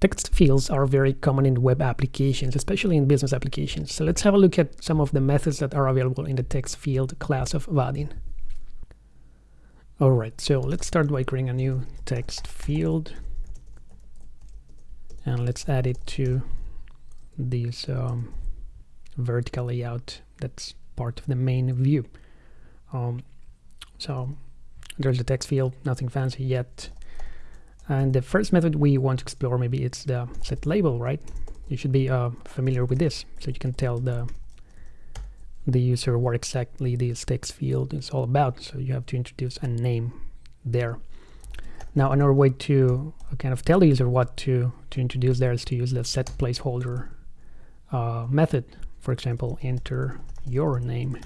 Text fields are very common in web applications, especially in business applications. So let's have a look at some of the methods that are available in the text field class of Vaadin. Alright, so let's start by creating a new text field. And let's add it to this um, vertical layout that's part of the main view. Um, so there's the text field, nothing fancy yet. And the first method we want to explore, maybe it's the set label, right? You should be uh, familiar with this, so you can tell the the user what exactly this text field is all about. So you have to introduce a name there. Now another way to kind of tell the user what to, to introduce there is to use the set placeholder uh, method. For example, enter your name.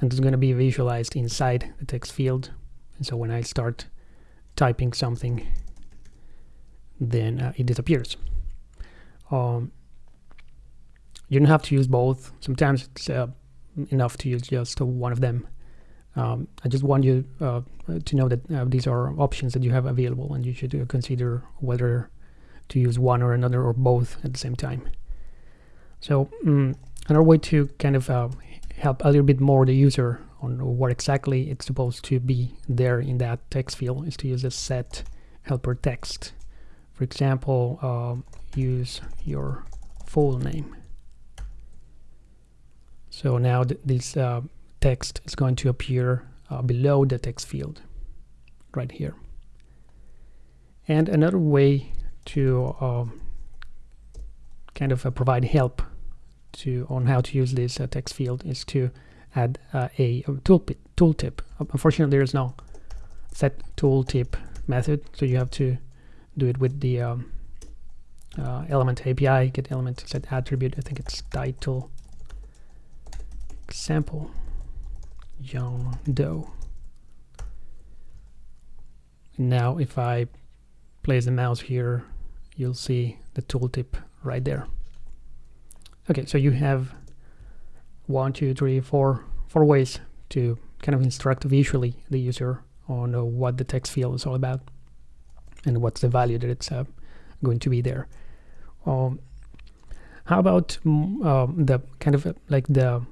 And it's going to be visualized inside the text field. And so when I start typing something, then uh, it disappears. Um, you don't have to use both. Sometimes it's uh, enough to use just one of them. Um, I just want you uh, to know that uh, these are options that you have available and you should uh, consider whether to use one or another or both at the same time. So um, another way to kind of uh, help a little bit more the user on what exactly it's supposed to be there in that text field is to use a set helper text. For example, um, use your full name. So now th this uh, text is going to appear uh, below the text field right here. And another way to um, kind of uh, provide help to on how to use this uh, text field is to add uh, a, tooltip. tooltip. Unfortunately, there is no set tooltip method, so you have to do it with the um, uh, element API, get element set attribute. I think it's title sample John Doe. Now if I place the mouse here, you'll see the tooltip right there. Okay, so you have one, two, three, four, four ways to kind of instruct visually the user on uh, what the text field is all about and what's the value that it's uh, going to be there. Um, how about um, the kind of uh, like the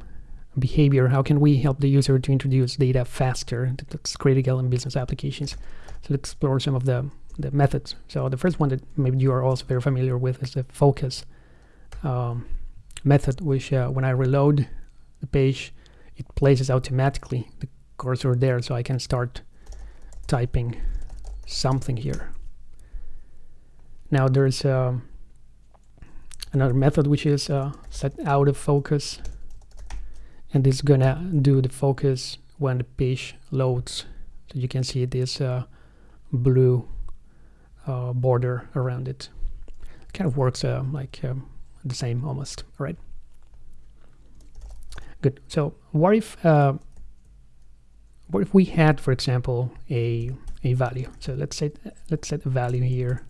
behavior, how can we help the user to introduce data faster? That's critical in business applications. So let's explore some of the, the methods. So the first one that maybe you are also very familiar with is the focus um, method, which uh, when I reload the page, it places automatically the cursor there so I can start typing something here. Now there's uh, another method which is uh, set autofocus and it's gonna do the focus when the page loads. So you can see this uh, blue uh, border around it. Kind of works uh, like um, the same almost all right good. So what if uh, what if we had for example a a value? So let's say let's set a value here.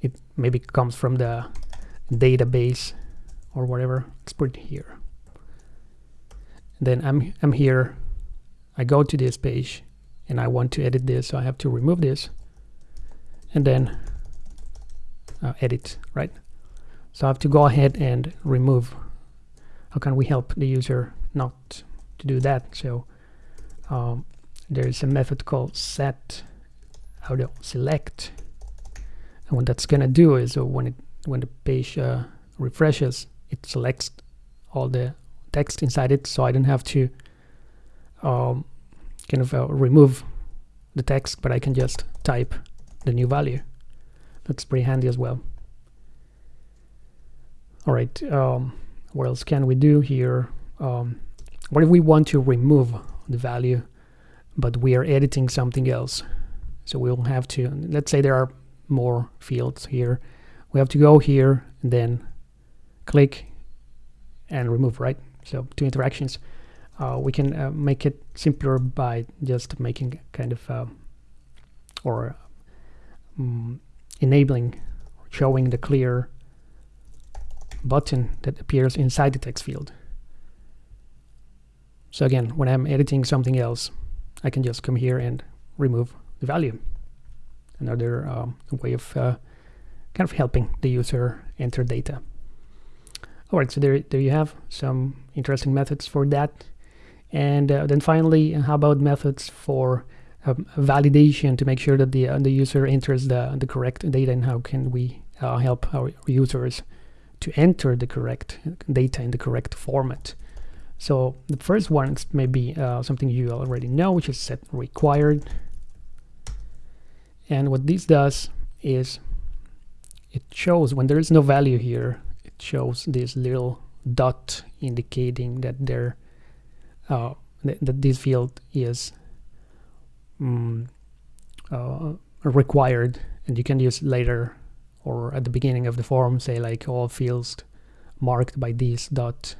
It maybe comes from the database or whatever. Let's put it here. Then I'm, I'm here, I go to this page and I want to edit this, so I have to remove this and then uh, edit, right? So I have to go ahead and remove. How can we help the user not to do that? So um, there's a method called set auto select. And what that's gonna do is uh, when it when the page uh, refreshes it selects all the text inside it so I don't have to um, kind of uh, remove the text but I can just type the new value. That's pretty handy as well. All right um, what else can we do here? Um, what if we want to remove the value but we are editing something else? So we'll have to let's say there are more fields here. We have to go here and then click and remove right? So two interactions. Uh, we can uh, make it simpler by just making kind of uh, or um, enabling showing the clear button that appears inside the text field. So again, when I'm editing something else, I can just come here and remove the value. Another um, way of uh, kind of helping the user enter data. All right, so there, there you have some interesting methods for that. And uh, then finally, how about methods for um, validation to make sure that the, uh, the user enters the, the correct data and how can we uh, help our users to enter the correct data in the correct format. So the first one is maybe uh, something you already know, which is set required. And what this does is it shows when there is no value here, it shows this little dot indicating that there uh, th that this field is um, uh, required and you can use later or at the beginning of the form say like all fields marked by this dot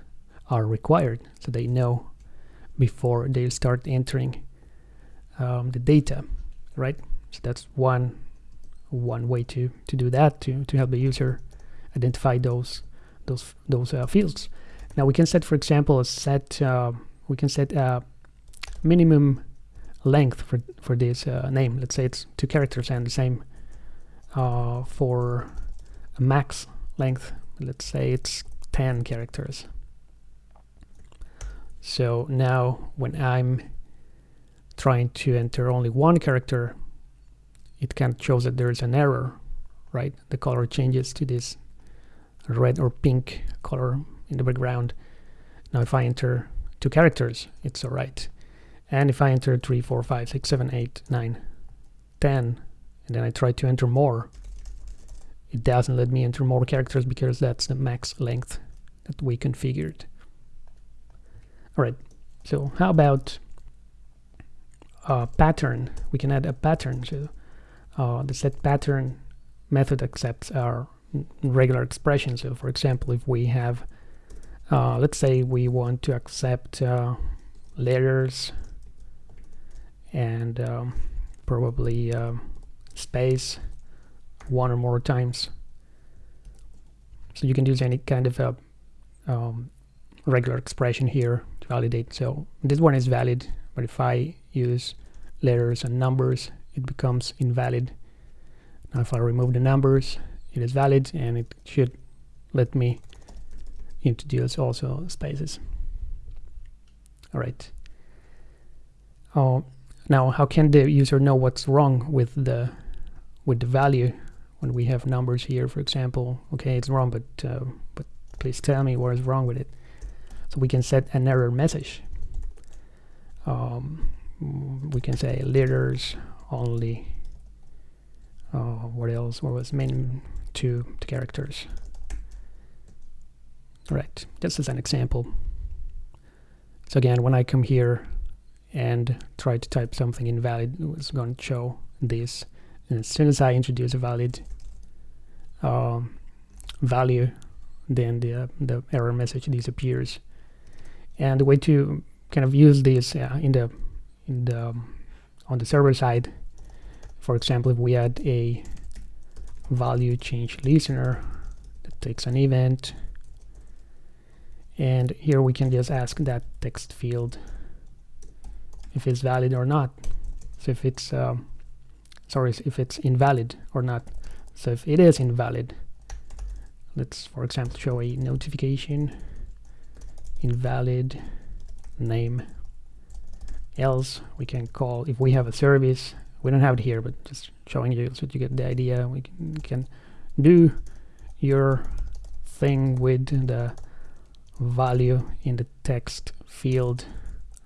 are required so they know before they start entering um, the data right? So that's one one way to to do that to to help the user identify those those those uh, fields. Now we can set for example a set uh, we can set a minimum length for for this uh, name. Let's say it's two characters and the same uh, for a max length let's say it's 10 characters so now when I'm trying to enter only one character, it kind of shows that there's an error, right? The color changes to this red or pink color in the background. Now if I enter two characters, it's all right. And if I enter 3, 4, 5, 6, 7, 8, 9, 10, and then I try to enter more, it doesn't let me enter more characters because that's the max length that we configured. All right, so how about a pattern? We can add a pattern. So uh, the set pattern method accepts our regular expression. So for example, if we have, uh, let's say we want to accept uh, letters and um, probably um, space one or more times. So you can use any kind of a um, regular expression here to validate. So this one is valid, but if I use letters and numbers, it becomes invalid. Now if I remove the numbers, it is valid and it should let me introduce also spaces. All right. Oh, now how can the user know what's wrong with the with the value when we have numbers here, for example? Okay, it's wrong, but uh, but please tell me what is wrong with it. So we can set an error message. Um, we can say letters only. Uh, what else? What was main two, two characters? All right, this is an example. So again, when I come here and try to type something invalid, it's going to show this. And as soon as I introduce a valid uh, value, then the, uh, the error message disappears. And the way to kind of use this uh, in the in the um, on the server side for example if we add a value change listener that takes an event and here we can just ask that text field if it's valid or not. So if it's um, sorry if it's invalid or not. So if it is invalid let's for example show a notification invalid name. Else we can call if we have a service we don't have it here but just showing you so you get the idea we can, can do your thing with the value in the text field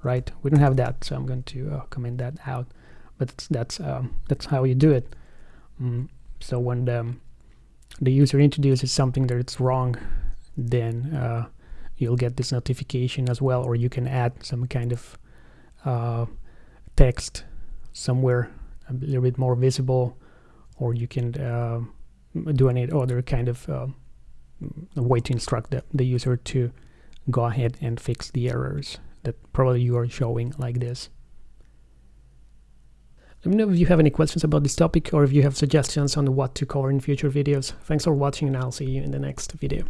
right? We don't have that so I'm going to uh, comment that out but that's um, that's how you do it mm, so when the, the user introduces something that it's wrong then uh, you'll get this notification as well or you can add some kind of uh, text somewhere a little bit more visible or you can uh, do any other kind of uh, way to instruct the, the user to go ahead and fix the errors that probably you are showing like this. Let me know if you have any questions about this topic or if you have suggestions on what to cover in future videos. Thanks for watching and I'll see you in the next video.